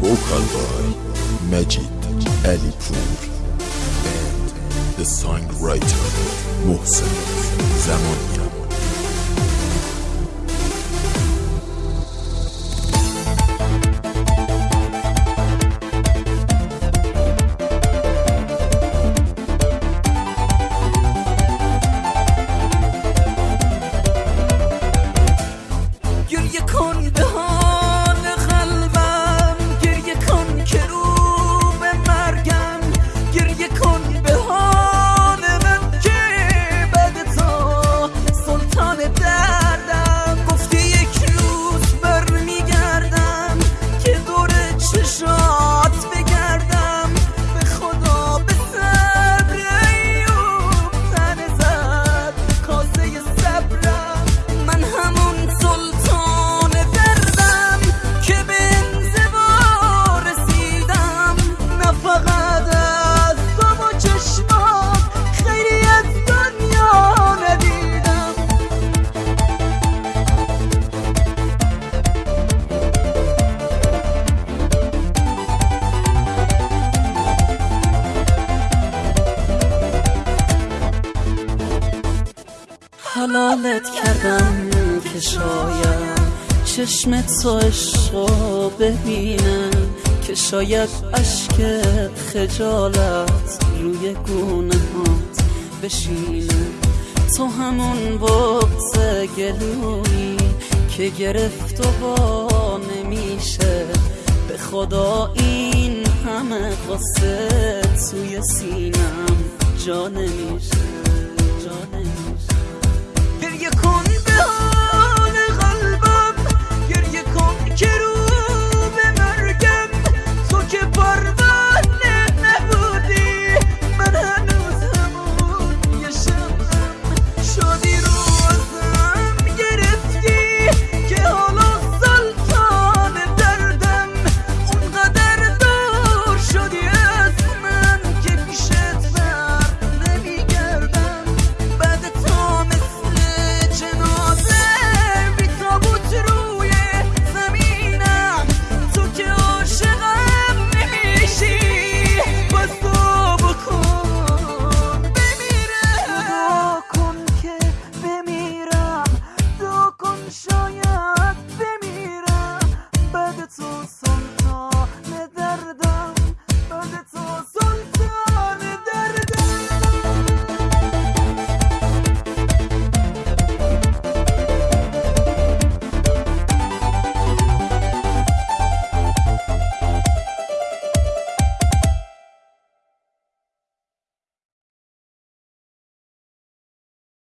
Vocal by Majid Alipour and the songwriter Mohsen Zamania. Gül yakon daha حلالت کردم که شاید چشم تو عشقو ببینم که شاید اشک خجالت روی گونه هات بشینه. تو همون بغز گلویی که گرفت و با نمیشه. به خدا این همه قصه توی سینم جا نمیشه جا نمیشه.